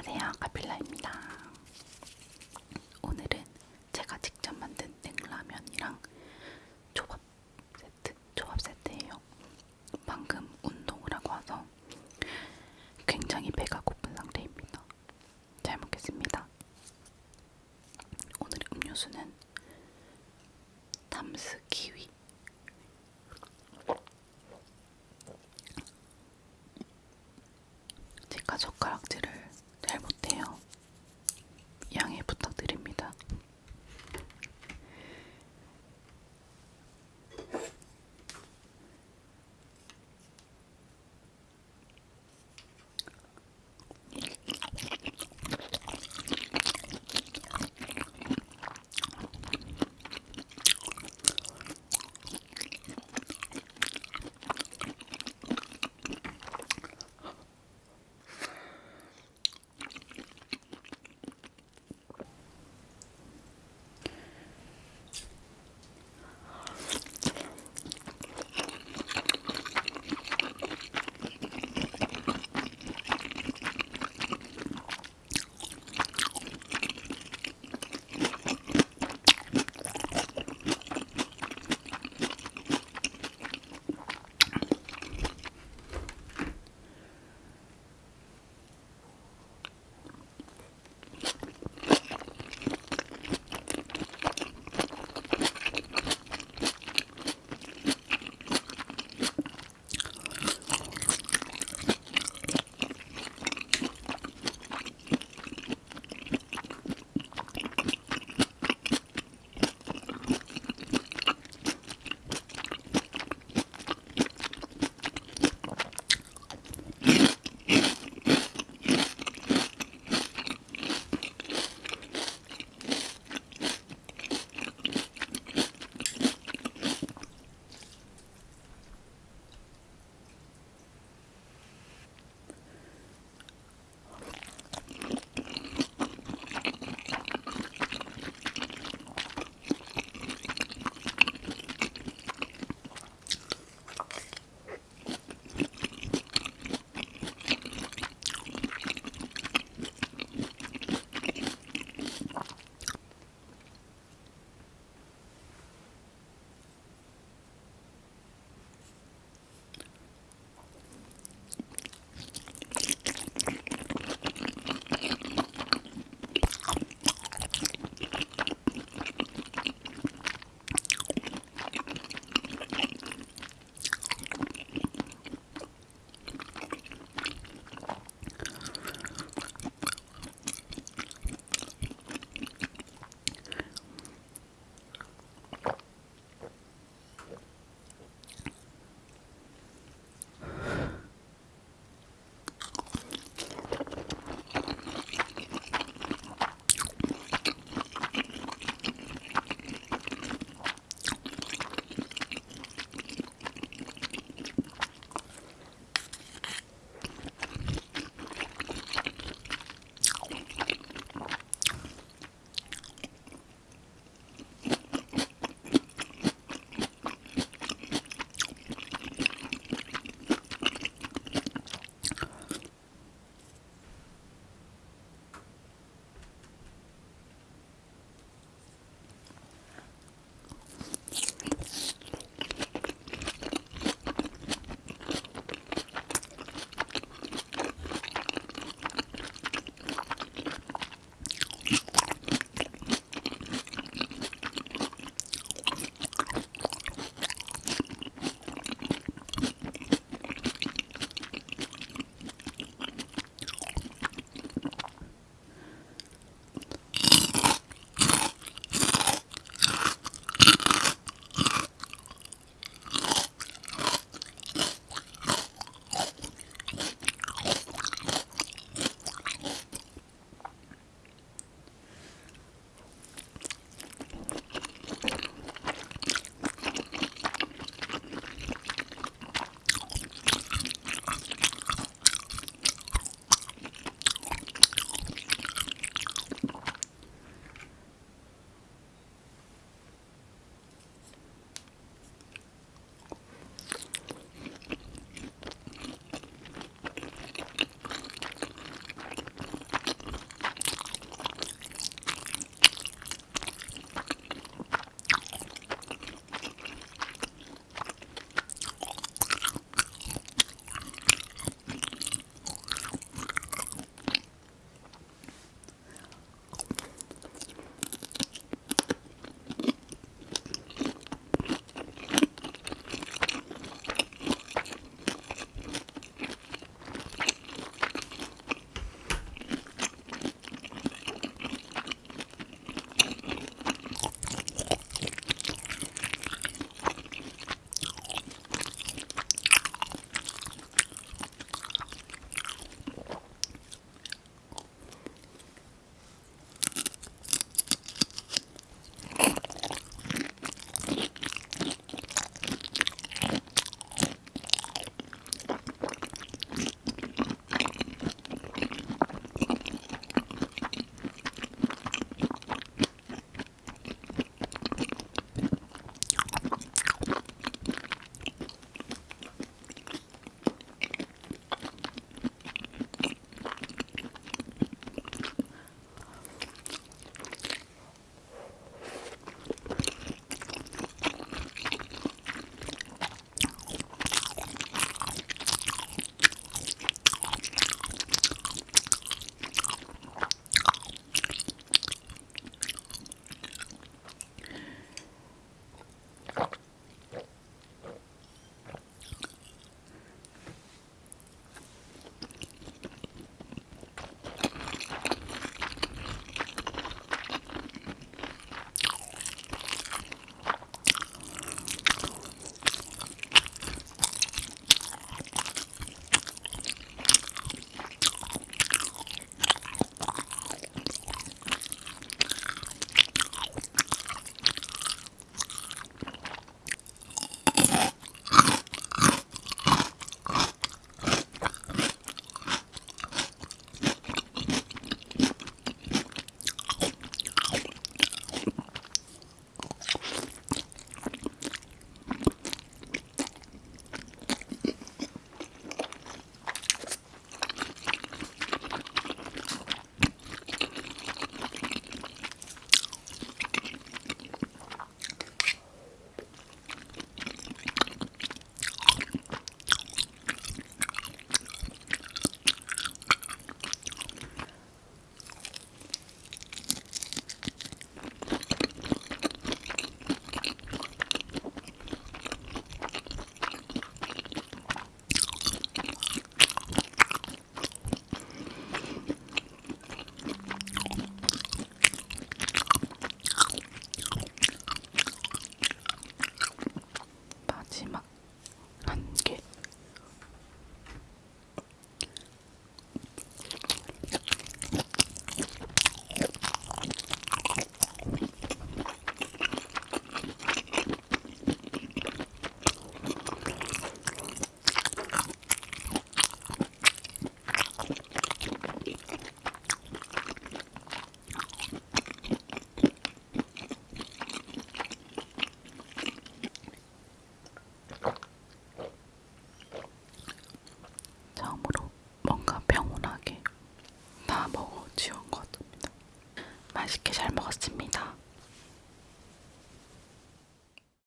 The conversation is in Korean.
안녕하세요. 카필라입니다. 오늘은 제가 직접 만든 냉라면이랑 조밥 세트 조밥 세트예요. 방금 운동을 하고 와서 굉장히 배가 고픈 상태입니다. 잘 먹겠습니다. 오늘 음료수는 담스